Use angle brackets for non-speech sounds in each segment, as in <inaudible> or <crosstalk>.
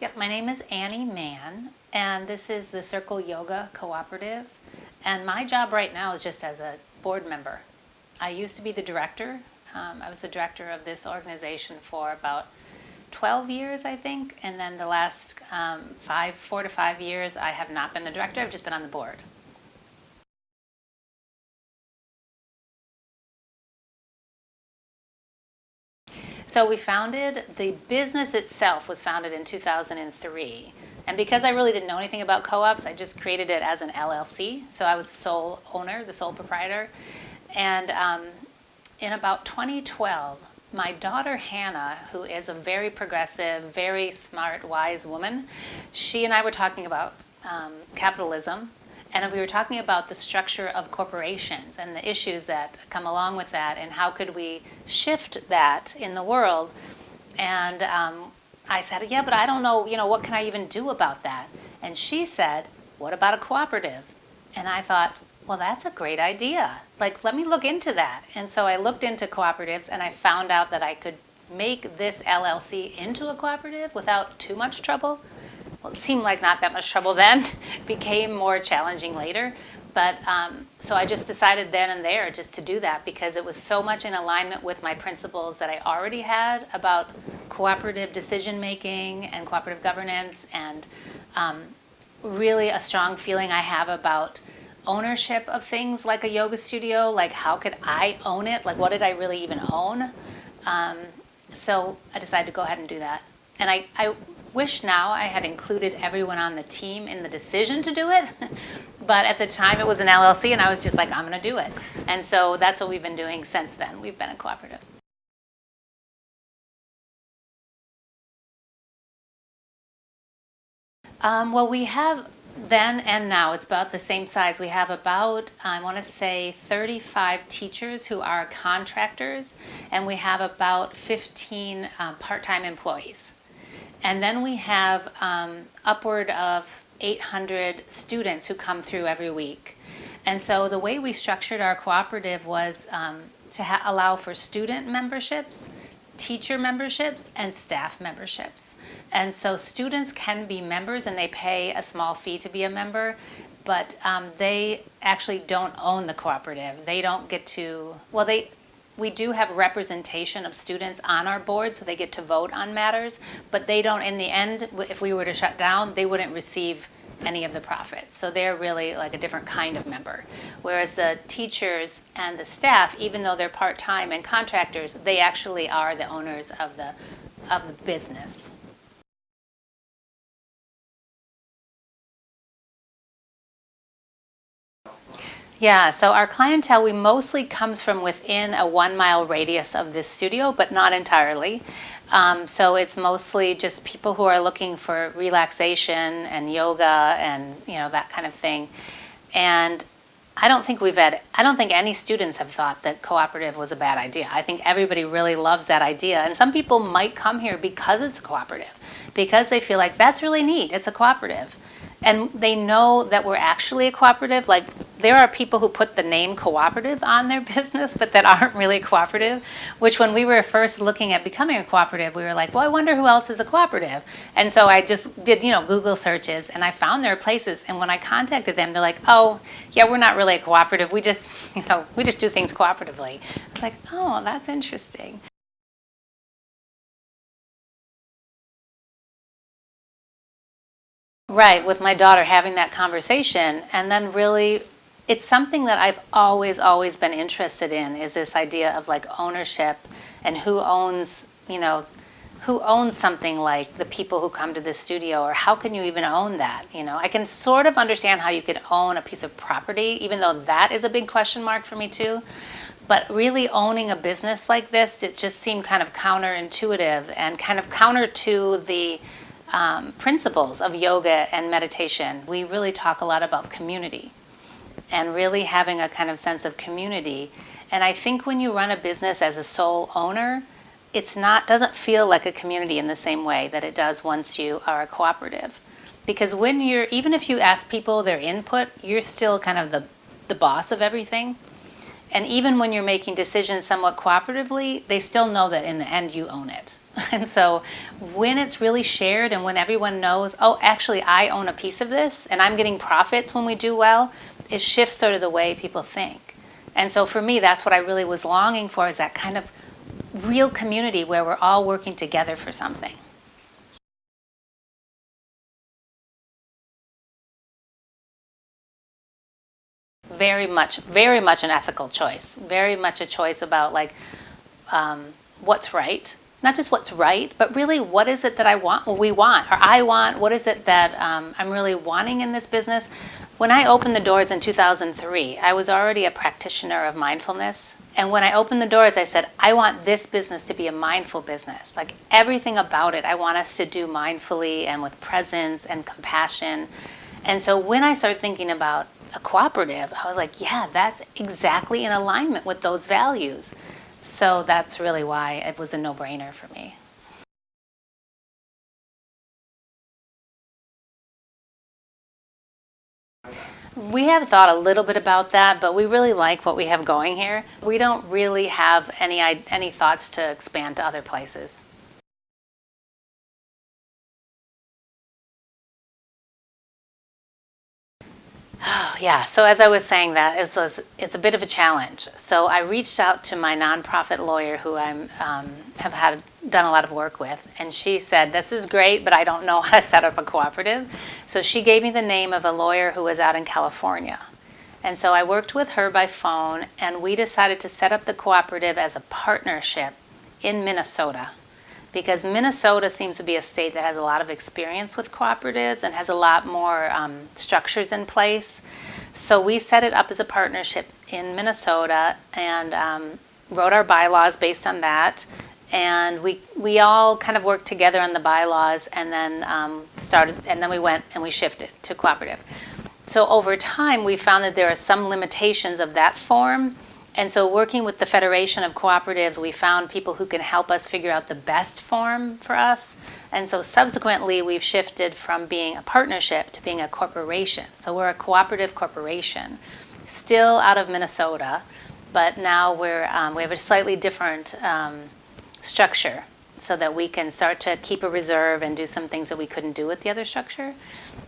Yep, my name is Annie Mahon, and this is the Circle Yoga Cooperative. And my job right now is just as a board member. I used to be the director. Um, I was the director of this organization for about 12 years, I think. And then the last um, five, four to five years, I have not been the director. I've just been on the board. So we founded, the business itself was founded in 2003. And because I really didn't know anything about co-ops, I just created it as an LLC. So I was the sole owner, the sole proprietor. And um, in about 2012, my daughter Hannah, who is a very progressive, very smart, wise woman, she and I were talking about um, capitalism and we were talking about the structure of corporations and the issues that come along with that and how could we shift that in the world. And um, I said, yeah, but I don't know, you know, what can I even do about that? And she said, what about a cooperative? And I thought, well, that's a great idea. Like, let me look into that. And so I looked into cooperatives and I found out that I could make this LLC into a cooperative without too much trouble well, it seemed like not that much trouble then, <laughs> became more challenging later. But um, so I just decided then and there just to do that because it was so much in alignment with my principles that I already had about cooperative decision making and cooperative governance and um, really a strong feeling I have about ownership of things like a yoga studio, like how could I own it? Like what did I really even own? Um, so I decided to go ahead and do that. And I, I wish now I had included everyone on the team in the decision to do it. <laughs> but at the time it was an LLC and I was just like, I'm going to do it. And so that's what we've been doing since then. We've been a cooperative. Um, well, we have then and now, it's about the same size. We have about, I want to say, 35 teachers who are contractors, and we have about 15 uh, part-time employees. And then we have um, upward of 800 students who come through every week. And so the way we structured our cooperative was um, to allow for student memberships, teacher memberships, and staff memberships. And so students can be members and they pay a small fee to be a member, but um, they actually don't own the cooperative. They don't get to, well, they, we do have representation of students on our board, so they get to vote on matters, but they don't, in the end, if we were to shut down, they wouldn't receive any of the profits. So they're really like a different kind of member. Whereas the teachers and the staff, even though they're part-time and contractors, they actually are the owners of the, of the business. Yeah, so our clientele, we mostly comes from within a one mile radius of this studio, but not entirely. Um, so it's mostly just people who are looking for relaxation and yoga and you know that kind of thing. And I don't think we've had, I don't think any students have thought that cooperative was a bad idea. I think everybody really loves that idea. And some people might come here because it's cooperative, because they feel like that's really neat, it's a cooperative and they know that we're actually a cooperative. Like there are people who put the name cooperative on their <laughs> business, but that aren't really cooperative, which when we were first looking at becoming a cooperative, we were like, well, I wonder who else is a cooperative. And so I just did, you know, Google searches and I found their places. And when I contacted them, they're like, oh, yeah, we're not really a cooperative. We just, <laughs> you know, we just do things cooperatively. It's like, oh, that's interesting. Right, with my daughter having that conversation and then really it's something that I've always, always been interested in is this idea of like ownership and who owns, you know, who owns something like the people who come to this studio or how can you even own that, you know? I can sort of understand how you could own a piece of property, even though that is a big question mark for me too. But really owning a business like this, it just seemed kind of counterintuitive and kind of counter to the um, principles of yoga and meditation, we really talk a lot about community and really having a kind of sense of community. And I think when you run a business as a sole owner, it's not doesn't feel like a community in the same way that it does once you are a cooperative. Because when you're even if you ask people their input, you're still kind of the the boss of everything. And even when you're making decisions somewhat cooperatively, they still know that in the end you own it. <laughs> And so when it's really shared and when everyone knows, oh, actually, I own a piece of this and I'm getting profits when we do well, it shifts sort of the way people think. And so for me, that's what I really was longing for is that kind of real community where we're all working together for something. Very much, very much an ethical choice. Very much a choice about like um, what's right. Not just what's right, but really what is it that I want, what we want, or I want, what is it that um, I'm really wanting in this business? When I opened the doors in 2003, I was already a practitioner of mindfulness. And when I opened the doors, I said, I want this business to be a mindful business. Like everything about it, I want us to do mindfully and with presence and compassion. And so when I started thinking about a cooperative, I was like, yeah, that's exactly in alignment with those values. So that's really why it was a no-brainer for me. We have thought a little bit about that, but we really like what we have going here. We don't really have any, any thoughts to expand to other places. Yeah, so as I was saying that, it's, it's a bit of a challenge. So I reached out to my nonprofit lawyer who I um, have had done a lot of work with, and she said, this is great, but I don't know <laughs> how to set up a cooperative. So she gave me the name of a lawyer who was out in California. And so I worked with her by phone, and we decided to set up the cooperative as a partnership in Minnesota because Minnesota seems to be a state that has a lot of experience with cooperatives and has a lot more um, structures in place. So we set it up as a partnership in Minnesota and um, wrote our bylaws based on that. And we, we all kind of worked together on the bylaws and then um, started, and then we went and we shifted to cooperative. So over time, we found that there are some limitations of that form and so working with the Federation of Cooperatives, we found people who can help us figure out the best form for us. And so subsequently, we've shifted from being a partnership to being a corporation. So we're a cooperative corporation, still out of Minnesota, but now we're, um, we have a slightly different um, structure so that we can start to keep a reserve and do some things that we couldn't do with the other structure.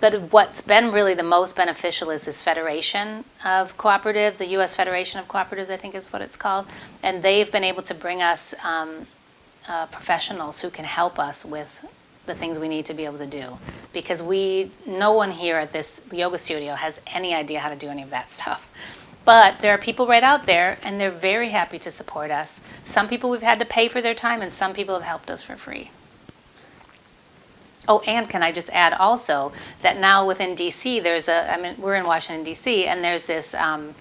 But what's been really the most beneficial is this federation of cooperatives, the U.S. Federation of Cooperatives, I think is what it's called. And they've been able to bring us um, uh, professionals who can help us with the things we need to be able to do. Because we, no one here at this yoga studio has any idea how to do any of that stuff. But there are people right out there, and they're very happy to support us. Some people we've had to pay for their time, and some people have helped us for free. Oh, and can I just add also that now within DC, there's a, I mean, we're in Washington, DC, and there's this, um,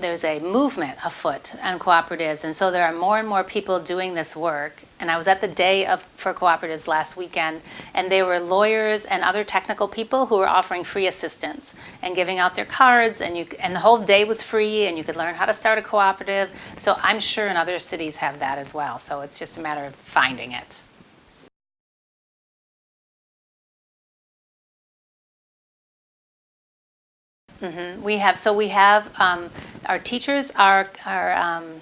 there's a movement afoot on cooperatives. And so there are more and more people doing this work. And I was at the day of for cooperatives last weekend, and they were lawyers and other technical people who were offering free assistance and giving out their cards. And, you, and the whole day was free, and you could learn how to start a cooperative. So I'm sure in other cities have that as well. So it's just a matter of finding it. Mm -hmm. We have, so we have, um, our teachers are, are um,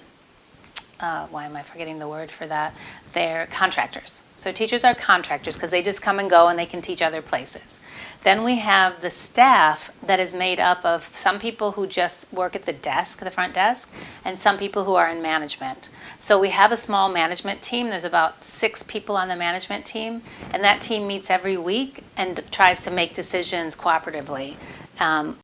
uh, why am I forgetting the word for that? They're contractors. So teachers are contractors because they just come and go and they can teach other places. Then we have the staff that is made up of some people who just work at the desk, the front desk, and some people who are in management. So we have a small management team. There's about six people on the management team, and that team meets every week and tries to make decisions cooperatively. Um,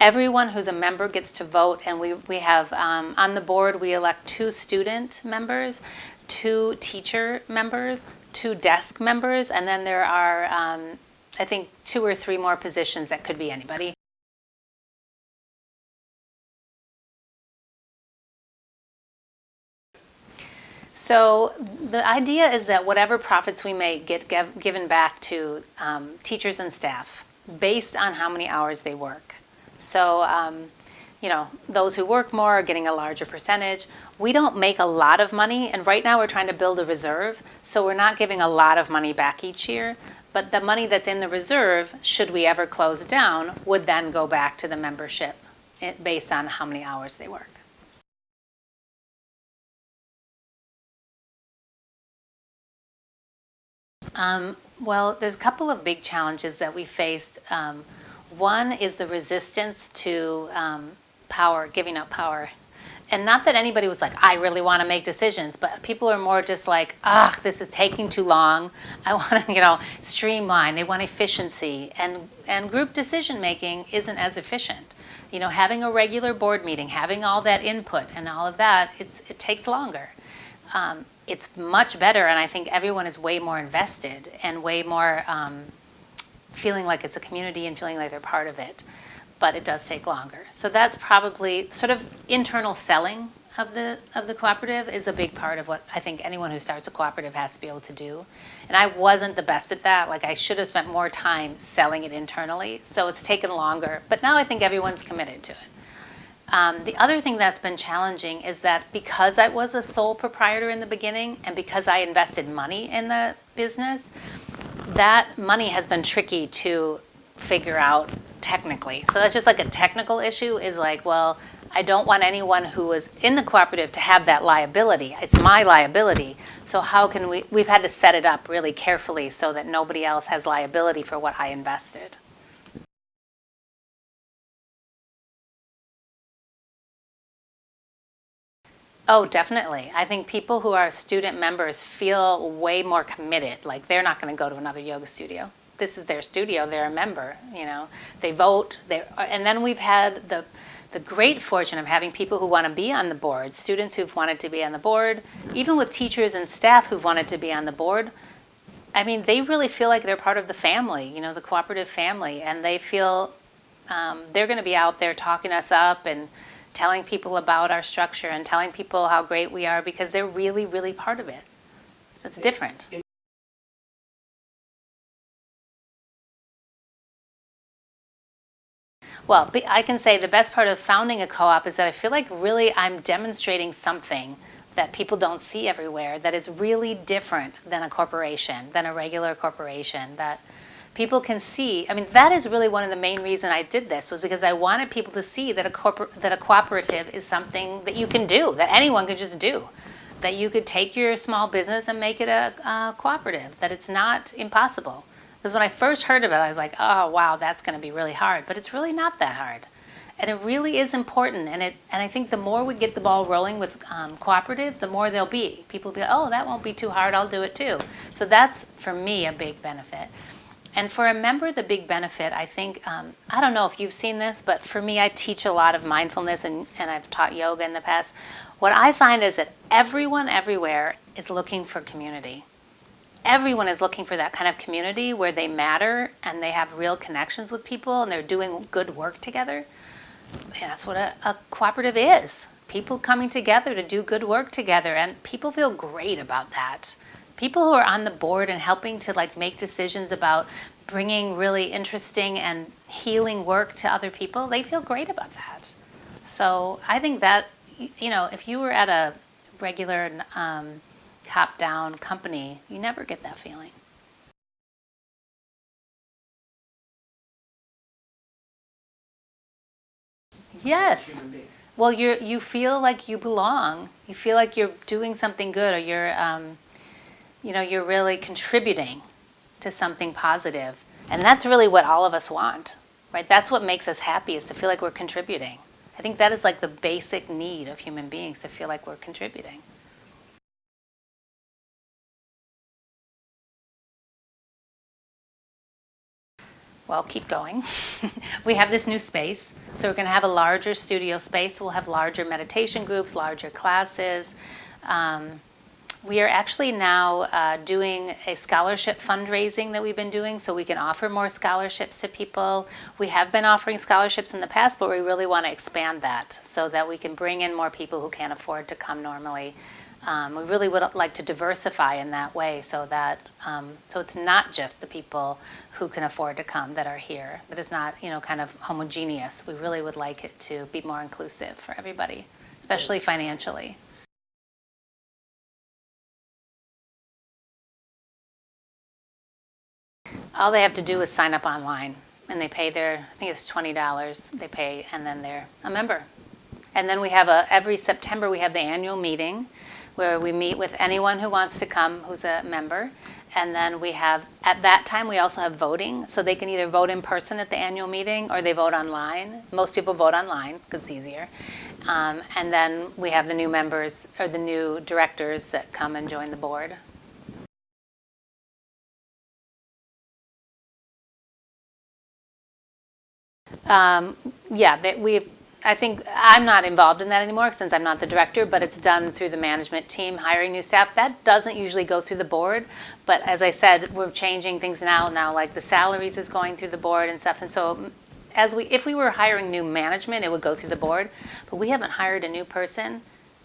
Everyone who's a member gets to vote, and we, we have um, on the board, we elect two student members, two teacher members, two desk members, and then there are, um, I think, two or three more positions that could be anybody. So the idea is that whatever profits we make get given back to um, teachers and staff based on how many hours they work. So, um, you know, those who work more are getting a larger percentage. We don't make a lot of money, and right now we're trying to build a reserve, so we're not giving a lot of money back each year. But the money that's in the reserve, should we ever close down, would then go back to the membership eh, based on how many hours they work. Um, well, there's a couple of big challenges that we faced. Um, one is the resistance to um, power, giving up power. And not that anybody was like, I really want to make decisions, but people are more just like, ah, this is taking too long. I <laughs> want to, you know, streamline. They want efficiency. And, and group decision making isn't as efficient. You know, having a regular board meeting, having all that input and all of that, it's, it takes longer. Um, it's much better, and I think everyone is way more invested and way more um, feeling like it's a community and feeling like they're part of it. But it does take longer. So that's probably sort of internal selling of the of the cooperative is a big part of what I think anyone who starts a cooperative has to be able to do. And I wasn't the best at that. Like I should have spent more time selling it internally. So it's taken longer. But now I think everyone's committed to it. Um, the other thing that's been challenging is that because I was a sole proprietor in the beginning and because I invested money in the business, that money has been tricky to figure out technically. So that's just like a technical issue is like, well, I don't want anyone who was in the cooperative to have that liability. It's my liability. So how can we, we've had to set it up really carefully so that nobody else has liability for what I invested. Oh, definitely. I think people who are student members feel way more committed. Like they're not going to go to another yoga studio. This is their studio. They're a member. You know, they vote. They and then we've had the the great fortune of having people who want to be on the board, students who've wanted to be on the board, even with teachers and staff who've wanted to be on the board. I mean, they really feel like they're part of the family, you know, the cooperative family, and they feel um, they're going to be out there talking us up and telling people about our structure and telling people how great we are because they're really, really part of it. It's different. Well, I can say the best part of founding a co-op is that I feel like really I'm demonstrating something that people don't see everywhere that is really different than a corporation, than a regular corporation, that people can see, I mean, that is really one of the main reason I did this was because I wanted people to see that a, corpor that a cooperative is something that you can do, that anyone can just do. That you could take your small business and make it a, a cooperative, that it's not impossible. Because when I first heard of it, I was like, oh, wow, that's going to be really hard. But it's really not that hard. And it really is important. And, it, and I think the more we get the ball rolling with um, cooperatives, the more there'll be. People will be like, oh, that won't be too hard. I'll do it too. So that's, for me, a big benefit. And for a member, the big benefit, I think, um, I don't know if you've seen this, but for me, I teach a lot of mindfulness and, and I've taught yoga in the past. What I find is that everyone everywhere is looking for community. Everyone is looking for that kind of community where they matter and they have real connections with people and they're doing good work together. That's what a, a cooperative is. People coming together to do good work together and people feel great about that people who are on the board and helping to like make decisions about bringing really interesting and healing work to other people, they feel great about that. So I think that, you know, if you were at a regular um, top-down company, you never get that feeling. Yes. Well, you you feel like you belong. You feel like you're doing something good, or you're um, you know, you're really contributing to something positive. And that's really what all of us want, right? That's what makes us happy is to feel like we're contributing. I think that is like the basic need of human beings to feel like we're contributing. Well, keep going. <laughs> we have this new space. So we're going to have a larger studio space. We'll have larger meditation groups, larger classes. Um, we are actually now uh, doing a scholarship fundraising that we've been doing so we can offer more scholarships to people. We have been offering scholarships in the past, but we really want to expand that so that we can bring in more people who can't afford to come normally. Um, we really would like to diversify in that way so that um, so it's not just the people who can afford to come that are here, but it's not you know kind of homogeneous. We really would like it to be more inclusive for everybody, especially financially. All they have to do is sign up online, and they pay their, I think it's $20 they pay, and then they're a member. And then we have a, every September, we have the annual meeting where we meet with anyone who wants to come who's a member. And then we have, at that time, we also have voting. So they can either vote in person at the annual meeting or they vote online. Most people vote online because it's easier. Um, and then we have the new members or the new directors that come and join the board. Um, yeah, that we I think I'm not involved in that anymore since I'm not the director, but it's done through the management team hiring new staff. That doesn't usually go through the board, but as I said, we're changing things now. Now, like the salaries is going through the board and stuff, and so as we, if we were hiring new management, it would go through the board, but we haven't hired a new person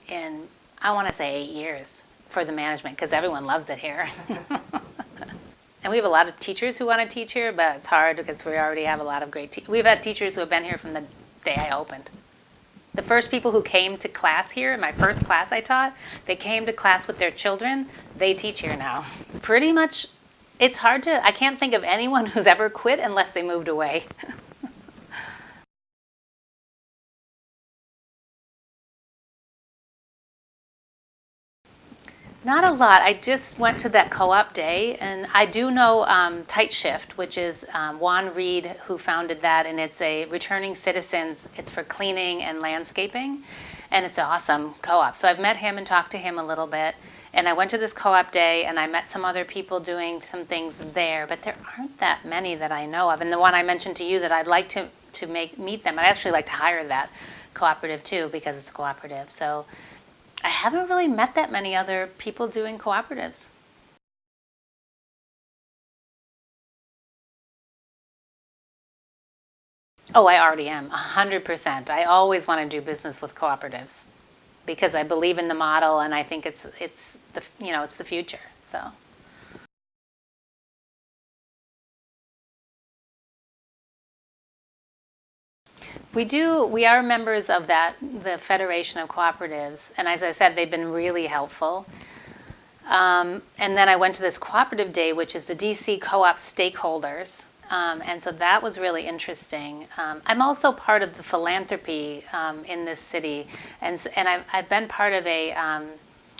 in, I want to say eight years for the management because everyone loves it here. <laughs> And we have a lot of teachers who want to teach here, but it's hard because we already have a lot of great teachers. We've had teachers who have been here from the day I opened. The first people who came to class here, in my first class I taught, they came to class with their children. They teach here now. Pretty much, it's hard to, I can't think of anyone <laughs> who's ever quit unless they moved away. <laughs> Not a lot. I just went to that co-op day, and I do know um, Tight Shift, which is um, Juan Reed who founded that, and it's a returning citizens. It's for cleaning and landscaping, and it's an awesome co-op. So I've met him and talked to him a little bit, and I went to this co-op day, and I met some other people doing some things there, but there aren't that many that I know of. And the one I mentioned to you that I'd like to to make meet them, I'd actually like to hire that cooperative too because it's a cooperative. So. I haven't really met that many other people doing cooperatives. Oh, I already am, 100%. I always want to do business with cooperatives because I believe in the model and I think it's, it's the, you know, it's the future, so. We do, we are members of that, the Federation of Cooperatives, and as I said, they've been really helpful. Um, and then I went to this cooperative day, which is the DC Co-op stakeholders. Um, and so that was really interesting. Um, I'm also part of the philanthropy um, in this city, and, and I've, I've been part of a, um,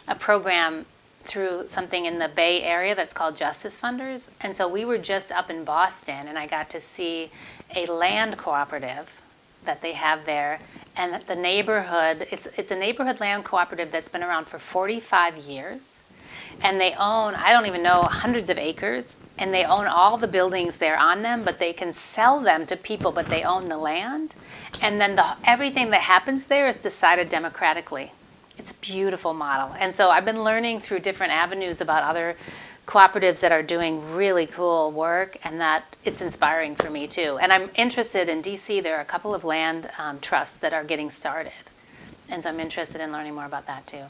a program through something in the Bay Area that's called Justice Funders. And so we were just up in Boston, and I got to see a land cooperative that they have there. And the neighborhood, it's, it's a neighborhood land cooperative that's been around for 45 years. And they own, I don't even know, hundreds of acres. And they own all the buildings there on them, but they can sell them to people, but they own the land. And then the, everything that happens there is decided democratically. It's a beautiful model. And so I've been learning through different avenues about other cooperatives that are doing really cool work and that it's inspiring for me too. And I'm interested in DC, there are a couple of land um, trusts that are getting started. And so I'm interested in learning more about that too.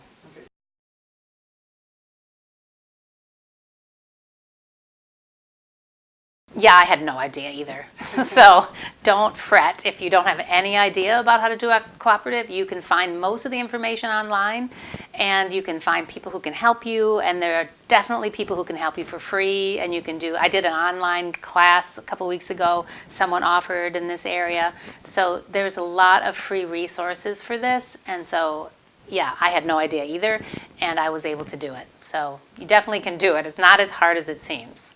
Yeah, I had no idea either. <laughs> so don't fret if you don't have any idea about how to do a cooperative. You can find most of the information online and you can find people who can help you and there are definitely people who can help you for free and you can do, I did an online class a couple weeks ago, someone offered in this area. So there's a lot of free resources for this and so yeah, I had no idea either and I was able to do it. So you definitely can do it. It's not as hard as it seems.